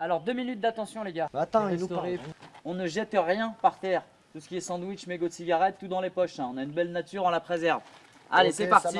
Alors deux minutes d'attention les gars. Bah, attends, il nous On ne jette rien par terre. Tout ce qui est sandwich, mégots de cigarettes, tout dans les poches. hein. On a une belle nature, on la préserve. Allez, c'est parti.